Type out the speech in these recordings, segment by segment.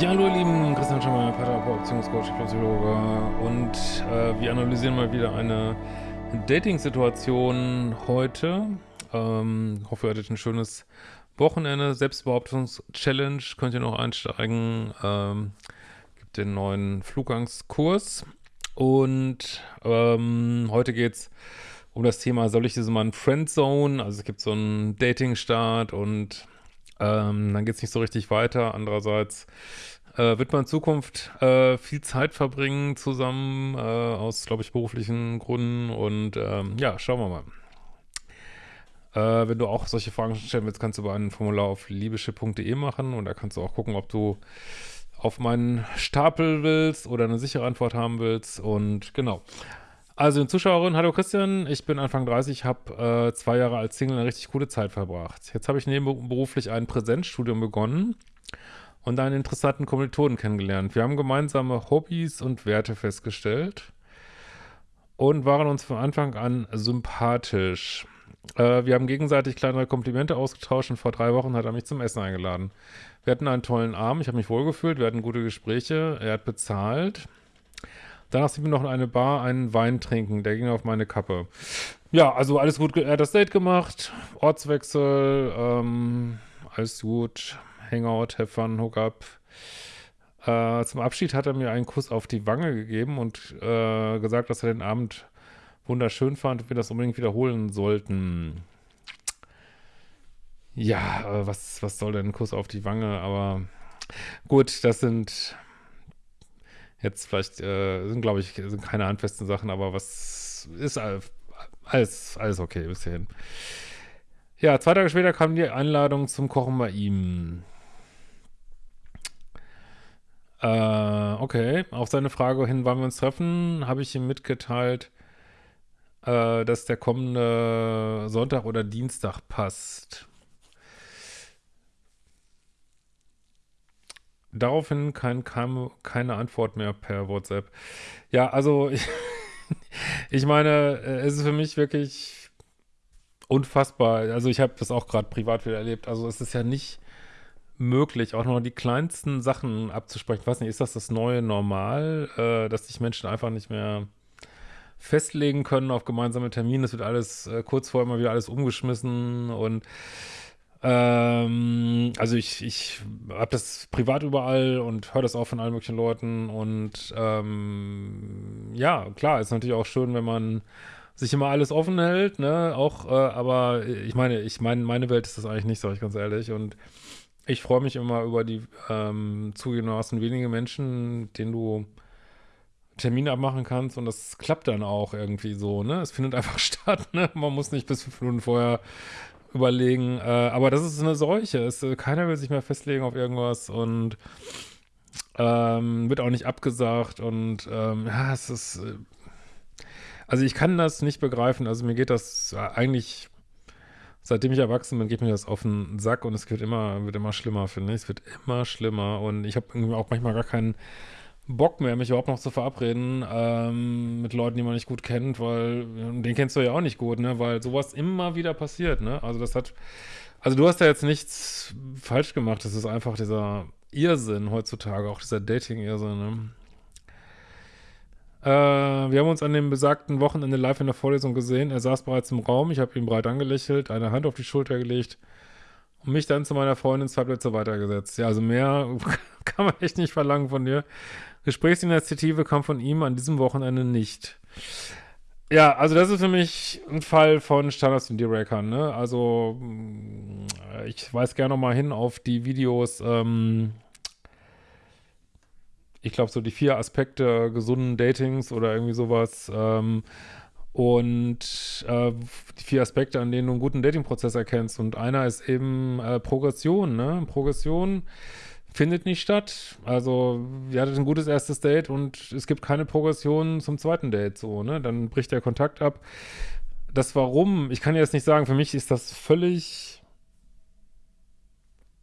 Ja, hallo ihr Lieben, Christian Schemmer, Paartherapeut, Beziehungscoach, Psychologe und äh, wir analysieren mal wieder eine Dating-Situation heute. Ähm, hoffe, ihr hattet ein schönes Wochenende. Selbstbehauptungs-Challenge könnt ihr noch einsteigen. Ähm, gibt den neuen Flugangskurs und ähm, heute geht's um das Thema, soll ich diese mal Friendzone? Also es gibt so einen Dating-Start und ähm, dann geht es nicht so richtig weiter. Andererseits äh, wird man in Zukunft äh, viel Zeit verbringen zusammen, äh, aus, glaube ich, beruflichen Gründen. Und ähm, ja, schauen wir mal. Äh, wenn du auch solche Fragen stellen willst, kannst du über ein Formular auf liebeschiff.de machen und da kannst du auch gucken, ob du auf meinen Stapel willst oder eine sichere Antwort haben willst. Und genau. Also, eine Zuschauerin, hallo Christian, ich bin Anfang 30, habe äh, zwei Jahre als Single eine richtig coole Zeit verbracht. Jetzt habe ich nebenberuflich ein Präsenzstudium begonnen und einen interessanten Kommilitonen kennengelernt. Wir haben gemeinsame Hobbys und Werte festgestellt und waren uns von Anfang an sympathisch. Äh, wir haben gegenseitig kleinere Komplimente ausgetauscht und vor drei Wochen hat er mich zum Essen eingeladen. Wir hatten einen tollen Abend, ich habe mich wohlgefühlt, wir hatten gute Gespräche, er hat bezahlt. Danach sind wir noch in eine Bar einen Wein trinken. Der ging auf meine Kappe. Ja, also alles gut. Er hat das Date gemacht. Ortswechsel. Ähm, alles gut. Hangout, have fun, hook up. Äh, zum Abschied hat er mir einen Kuss auf die Wange gegeben und äh, gesagt, dass er den Abend wunderschön fand und wir das unbedingt wiederholen sollten. Ja, äh, was, was soll denn ein Kuss auf die Wange? Aber gut, das sind Jetzt vielleicht äh, sind, glaube ich, sind keine handfesten Sachen, aber was ist alles, alles okay bis hierhin. Ja, zwei Tage später kam die Einladung zum Kochen bei ihm. Äh, okay, auf seine Frage hin, wann wir uns treffen, habe ich ihm mitgeteilt, äh, dass der kommende Sonntag oder Dienstag passt. Daraufhin kein, kam keine Antwort mehr per WhatsApp. Ja, also ich, ich meine, äh, es ist für mich wirklich unfassbar. Also ich habe das auch gerade privat wieder erlebt. Also es ist ja nicht möglich, auch noch die kleinsten Sachen abzusprechen. Ich weiß nicht, ist das das neue Normal, äh, dass sich Menschen einfach nicht mehr festlegen können auf gemeinsame Termine? Es wird alles äh, kurz vorher immer wieder alles umgeschmissen und ähm, also ich, ich habe das privat überall und höre das auch von allen möglichen Leuten und ähm, ja, klar, ist natürlich auch schön, wenn man sich immer alles offen hält, ne, auch, äh, aber ich meine, ich meine, meine Welt ist das eigentlich nicht, sage ich ganz ehrlich und ich freue mich immer über die ähm, zugegebenermaßen wenige Menschen, denen du Termine abmachen kannst und das klappt dann auch irgendwie so, ne? Es findet einfach statt, ne? Man muss nicht bis fünf Minuten vorher überlegen. Äh, aber das ist eine Seuche. Es, äh, keiner will sich mehr festlegen auf irgendwas und ähm, wird auch nicht abgesagt. Und ähm, ja, es ist. Äh, also ich kann das nicht begreifen. Also mir geht das eigentlich. Seitdem ich erwachsen bin, geht mir das auf den Sack und es wird immer, wird immer schlimmer, finde ich. Es wird immer schlimmer und ich habe auch manchmal gar keinen Bock mehr, mich überhaupt noch zu verabreden ähm, mit Leuten, die man nicht gut kennt, weil den kennst du ja auch nicht gut, ne? Weil sowas immer wieder passiert, ne? Also das hat, also du hast ja jetzt nichts falsch gemacht, das ist einfach dieser Irrsinn heutzutage, auch dieser Dating-Irrsinn, ne? Äh, wir haben uns an dem besagten Wochenende live in der Vorlesung gesehen. Er saß bereits im Raum, ich habe ihn breit angelächelt, eine Hand auf die Schulter gelegt und mich dann zu meiner Freundin zwei Plätze weitergesetzt. Ja, also mehr kann man echt nicht verlangen von dir. Gesprächsinitiative kam von ihm an diesem Wochenende nicht. Ja, also das ist für mich ein Fall von Standards und Breakern, ne? Also mm, ich weise gerne noch mal hin auf die Videos, ähm, ich glaube so die vier Aspekte gesunden Datings oder irgendwie sowas ähm, und äh, die vier Aspekte, an denen du einen guten Datingprozess erkennst und einer ist eben äh, Progression, ne? Progression findet nicht statt. Also, ihr hattet ein gutes erstes Date und es gibt keine Progression zum zweiten Date, so, ne? Dann bricht der Kontakt ab. Das Warum, ich kann jetzt nicht sagen, für mich ist das völlig,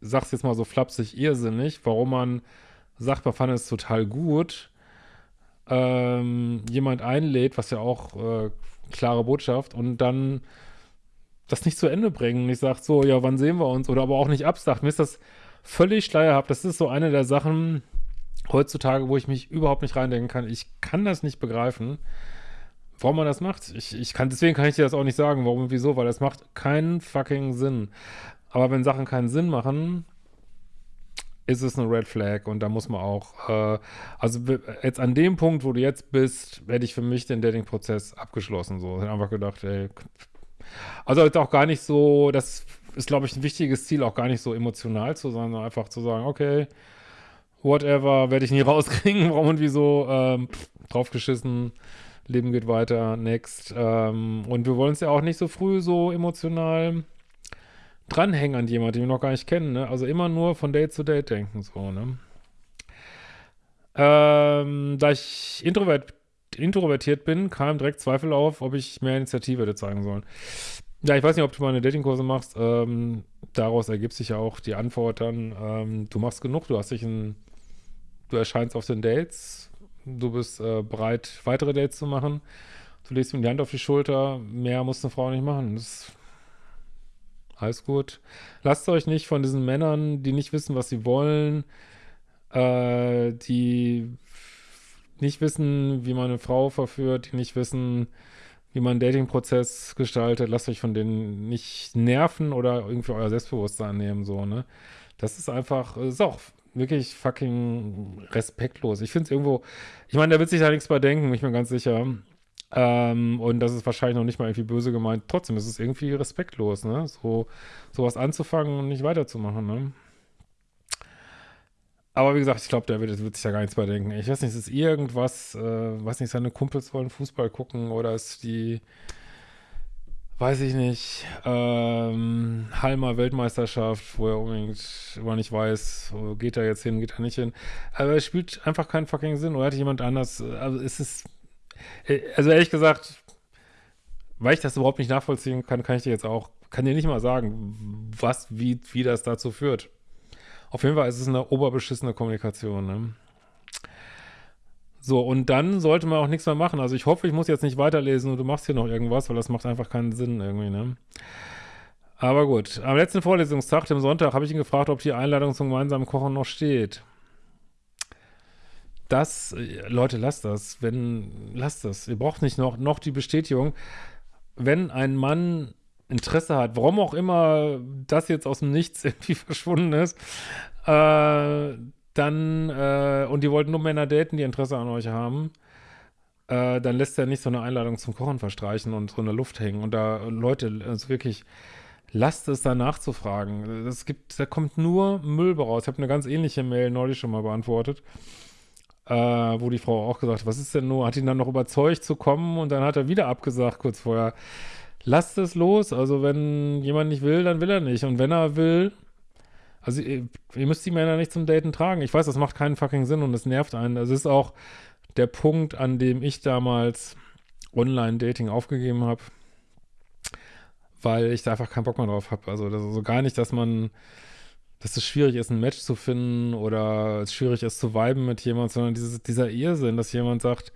sag's jetzt mal so flapsig, irrsinnig, warum man sagt, man fand es total gut, ähm, jemand einlädt, was ja auch äh, klare Botschaft, und dann das nicht zu Ende bringen. Ich sag so, ja, wann sehen wir uns? Oder aber auch nicht absagt. Mir ist das völlig schleierhaft. Das ist so eine der Sachen heutzutage, wo ich mich überhaupt nicht reindenken kann. Ich kann das nicht begreifen, warum man das macht. Ich, ich kann, deswegen kann ich dir das auch nicht sagen, warum und wieso, weil das macht keinen fucking Sinn. Aber wenn Sachen keinen Sinn machen, ist es eine Red Flag und da muss man auch, äh, also jetzt an dem Punkt, wo du jetzt bist, hätte ich für mich den Dating-Prozess abgeschlossen. So, ich habe einfach gedacht, ey, also jetzt auch gar nicht so, das ist, glaube ich, ein wichtiges Ziel, auch gar nicht so emotional zu sein, sondern einfach zu sagen, okay, whatever, werde ich nie rauskriegen, warum und wieso, ähm, draufgeschissen, Leben geht weiter, next. Ähm, und wir wollen es ja auch nicht so früh so emotional dranhängen an jemanden, den wir noch gar nicht kennen, ne? Also immer nur von Date zu Date denken, so, ne? Ähm, da ich introvert, introvertiert bin, kam direkt Zweifel auf, ob ich mehr Initiative hätte zeigen sollen. Ja, ich weiß nicht, ob du mal eine Datingkurse machst. Ähm, daraus ergibt sich ja auch die Antwort dann, ähm, du machst genug, du hast dich ein, du erscheinst auf den Dates, du bist äh, bereit, weitere Dates zu machen, du legst ihm die Hand auf die Schulter, mehr muss eine Frau nicht machen. Das alles gut. Lasst euch nicht von diesen Männern, die nicht wissen, was sie wollen, äh, die nicht wissen, wie man eine Frau verführt, die nicht wissen, wie man einen Dating-Prozess gestaltet, lasst euch von denen nicht nerven oder irgendwie euer Selbstbewusstsein nehmen, so, ne? Das ist einfach, ist auch wirklich fucking respektlos. Ich finde es irgendwo, ich meine, der wird sich da nichts bei denken, ich bin ganz sicher. Ähm, und das ist wahrscheinlich noch nicht mal irgendwie böse gemeint. Trotzdem ist es irgendwie respektlos, ne? So, sowas anzufangen und nicht weiterzumachen, ne? Aber wie gesagt, ich glaube, der wird, wird, sich da gar nichts bei denken. Ich weiß nicht, es ist irgendwas, äh, weiß nicht, seine Kumpels wollen Fußball gucken oder ist die, weiß ich nicht, ähm, Halmer Weltmeisterschaft, wo er unbedingt, wo er nicht weiß, geht er jetzt hin, geht er nicht hin. Aber es spielt einfach keinen fucking Sinn. Oder hat jemand anders, also es ist also ehrlich gesagt, weil ich das überhaupt nicht nachvollziehen kann, kann ich dir jetzt auch, kann dir nicht mal sagen, was, wie, wie das dazu führt. Auf jeden Fall ist es eine oberbeschissene Kommunikation, ne? So, und dann sollte man auch nichts mehr machen. Also ich hoffe, ich muss jetzt nicht weiterlesen und du machst hier noch irgendwas, weil das macht einfach keinen Sinn irgendwie, ne? Aber gut, am letzten Vorlesungstag, dem Sonntag, habe ich ihn gefragt, ob die Einladung zum gemeinsamen Kochen noch steht das, äh, Leute, lasst das. Wenn, lasst das. Ihr braucht nicht noch, noch die Bestätigung. Wenn ein Mann Interesse hat, warum auch immer das jetzt aus dem Nichts irgendwie verschwunden ist, äh, dann, äh, und die wollten nur Männer daten, die Interesse an euch haben, äh, dann lässt er nicht so eine Einladung zum Kochen verstreichen und so in der Luft hängen. Und da, Leute, also wirklich, lasst es da nachzufragen. Das gibt, da kommt nur Müll raus. Ich habe eine ganz ähnliche Mail neulich schon mal beantwortet äh, wo die Frau auch gesagt hat, was ist denn nur, hat ihn dann noch überzeugt zu kommen und dann hat er wieder abgesagt kurz vorher. Lasst es los, also wenn jemand nicht will, dann will er nicht und wenn er will, also ihr, ihr müsst die Männer nicht zum Daten tragen. Ich weiß, das macht keinen fucking Sinn und es nervt einen. Das ist auch der Punkt, an dem ich damals Online-Dating aufgegeben habe, weil ich da einfach keinen Bock mehr drauf habe. Also das ist so gar nicht, dass man dass es schwierig ist, ein Match zu finden oder es schwierig ist zu viben mit jemandem, sondern dieses, dieser Irrsinn, dass jemand sagt,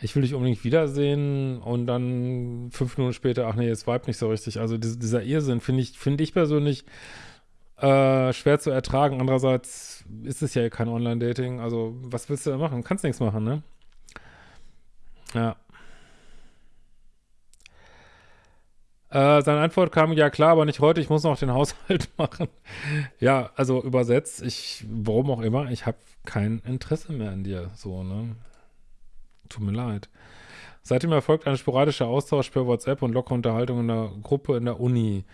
ich will dich unbedingt wiedersehen und dann fünf Minuten später, ach nee, es vibe nicht so richtig. Also diese, dieser Irrsinn finde ich, finde ich persönlich äh, schwer zu ertragen. Andererseits ist es ja kein Online-Dating. Also was willst du da machen? Kannst nichts machen, ne? Ja. Äh, seine Antwort kam, ja klar, aber nicht heute, ich muss noch den Haushalt machen. ja, also übersetzt, ich, warum auch immer, ich habe kein Interesse mehr an dir, so, ne? Tut mir leid. Seitdem erfolgt ein sporadischer Austausch per WhatsApp und lockere Unterhaltung in der Gruppe in der Uni.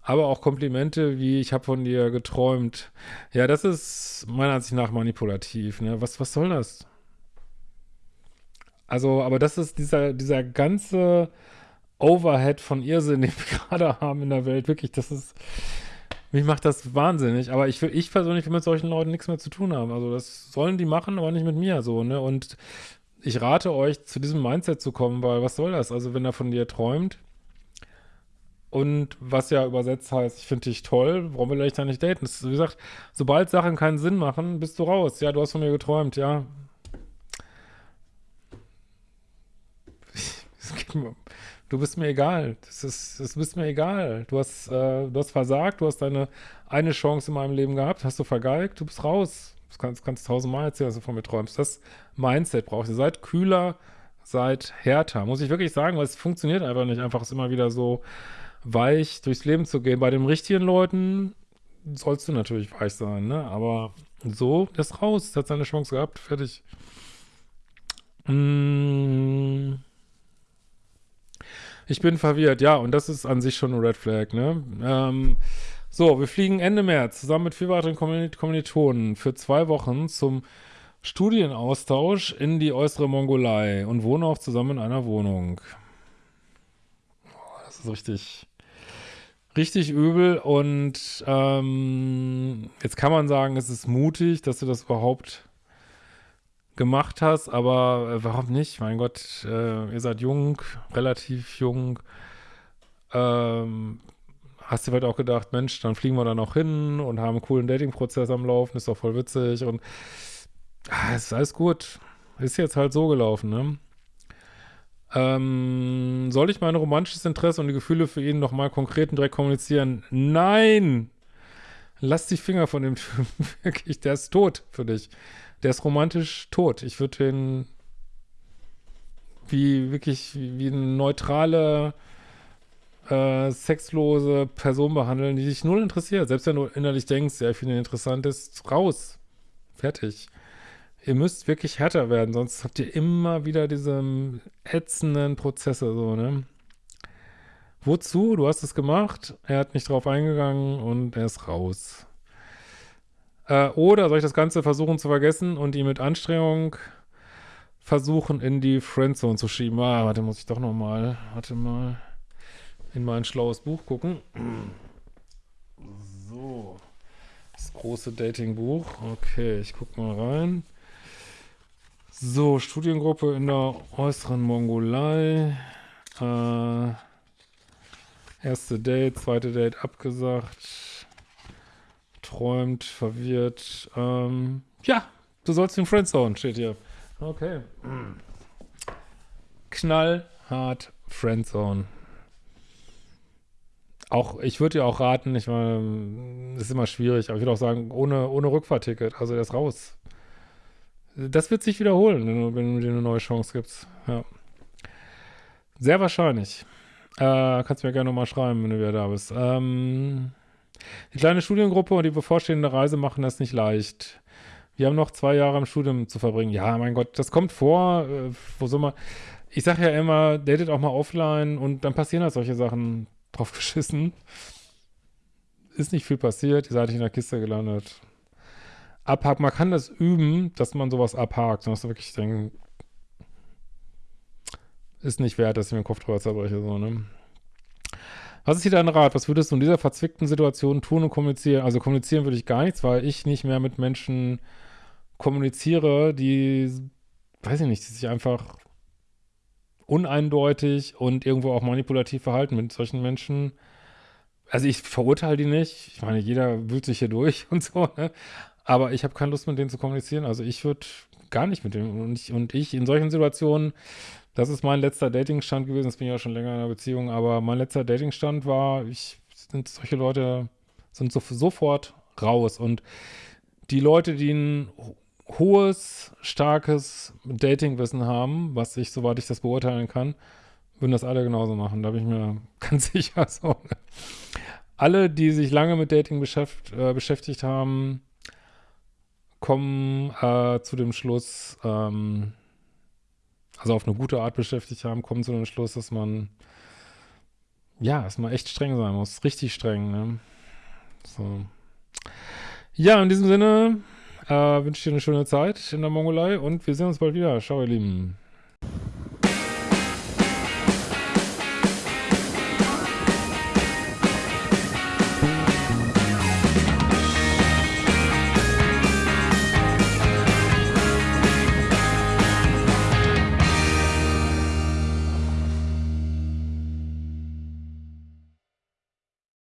Aber auch Komplimente wie, ich habe von dir geträumt. Ja, das ist meiner Ansicht nach manipulativ, ne? Was, was soll das? Also, aber das ist dieser, dieser ganze Overhead von Irrsinn, den wir gerade haben in der Welt. Wirklich, das ist, mich macht das wahnsinnig. Aber ich will, ich persönlich will mit solchen Leuten nichts mehr zu tun haben. Also das sollen die machen, aber nicht mit mir so, ne? Und ich rate euch, zu diesem Mindset zu kommen, weil was soll das? Also wenn er von dir träumt und was ja übersetzt heißt, ich finde dich toll, warum will ich da nicht daten? Das ist, wie gesagt, sobald Sachen keinen Sinn machen, bist du raus. Ja, du hast von mir geträumt, ja. Du bist mir egal. Das ist, das bist mir egal. Du hast, äh, du hast versagt, du hast deine eine Chance in meinem Leben gehabt, hast du vergeigt, du bist raus. Das kannst, kannst tausendmal erzählen, dass du von mir träumst. Das Mindset braucht ihr. Seid kühler, seid härter. Muss ich wirklich sagen, weil es funktioniert einfach nicht, einfach es immer wieder so weich durchs Leben zu gehen. Bei den richtigen Leuten sollst du natürlich weich sein, ne? Aber so, das ist raus. Das hat seine Chance gehabt. Fertig. Mmh. Ich bin verwirrt, ja, und das ist an sich schon ein Red Flag, ne? Ähm, so, wir fliegen Ende März zusammen mit vier weiteren Kommilitonen für zwei Wochen zum Studienaustausch in die äußere Mongolei und wohnen auch zusammen in einer Wohnung. Oh, das ist richtig, richtig übel und ähm, jetzt kann man sagen, es ist mutig, dass du das überhaupt gemacht hast, aber äh, warum nicht? Mein Gott, äh, ihr seid jung, relativ jung. Ähm, hast du vielleicht auch gedacht, Mensch, dann fliegen wir da noch hin und haben einen coolen Dating-Prozess am Laufen, ist doch voll witzig und ah, ist alles gut. Ist jetzt halt so gelaufen, ne? Ähm, soll ich mein romantisches Interesse und die Gefühle für ihn nochmal konkret und direkt kommunizieren? Nein! Lass die Finger von dem Typen. Wirklich, der ist tot für dich. Der ist romantisch tot. Ich würde den wie wirklich wie eine neutrale, äh, sexlose Person behandeln, die dich null interessiert. Selbst wenn du innerlich denkst, ja, ich finde ihn interessant, ist raus. Fertig. Ihr müsst wirklich härter werden, sonst habt ihr immer wieder diese ätzenden Prozesse, so, ne? Wozu? Du hast es gemacht, er hat nicht drauf eingegangen und er ist raus. Äh, oder soll ich das Ganze versuchen zu vergessen und ihn mit Anstrengung versuchen, in die Friendzone zu schieben? Ah, warte, muss ich doch noch mal, warte mal, in mein schlaues Buch gucken. So, das große Datingbuch. Okay, ich guck mal rein. So, Studiengruppe in der äußeren Mongolei. Äh, erste Date, zweite Date abgesagt träumt, verwirrt. Ähm, ja, du sollst in Friendzone, steht hier. Okay. Knallhart Friendzone. Auch, ich würde dir auch raten, ich meine, ist immer schwierig, aber ich würde auch sagen, ohne, ohne Rückfahrticket, also ist raus. Das wird sich wiederholen, wenn du, wenn du dir eine neue Chance gibst. Ja. Sehr wahrscheinlich. Äh, kannst mir gerne nochmal schreiben, wenn du wieder da bist. Ähm, die kleine Studiengruppe und die bevorstehende Reise machen das nicht leicht. Wir haben noch zwei Jahre im Studium zu verbringen. Ja, mein Gott, das kommt vor. Äh, wo soll man. Ich sage ja immer, datet auch mal offline und dann passieren halt solche Sachen drauf geschissen. Ist nicht viel passiert, ihr seid nicht in der Kiste gelandet. Abhaken, man kann das üben, dass man sowas abhakt, dass du wirklich denken, ist nicht wert, dass ich mir den Kopf drüber zerbreche, so, ne? Was ist hier dein Rat? Was würdest du in dieser verzwickten Situation tun und kommunizieren? Also kommunizieren würde ich gar nichts, weil ich nicht mehr mit Menschen kommuniziere, die, weiß ich nicht, die sich einfach uneindeutig und irgendwo auch manipulativ verhalten mit solchen Menschen. Also ich verurteile die nicht. Ich meine, jeder wühlt sich hier durch und so, ne? Aber ich habe keine Lust, mit denen zu kommunizieren. Also ich würde gar nicht mit denen. Und ich, und ich in solchen Situationen das ist mein letzter Datingstand gewesen. Jetzt bin ich ja schon länger in einer Beziehung, aber mein letzter Datingstand war, ich sind solche Leute sind so, sofort raus und die Leute, die ein hohes, starkes Datingwissen haben, was ich, soweit ich das beurteilen kann, würden das alle genauso machen. Da bin ich mir ganz sicher. So. Alle, die sich lange mit Dating beschäft, äh, beschäftigt haben, kommen äh, zu dem Schluss, ähm, also auf eine gute Art beschäftigt haben, kommen zu dem Schluss, dass man, ja, dass man echt streng sein muss. Richtig streng, ne? So. Ja, in diesem Sinne äh, wünsche ich dir eine schöne Zeit in der Mongolei und wir sehen uns bald wieder. Ciao, ihr Lieben.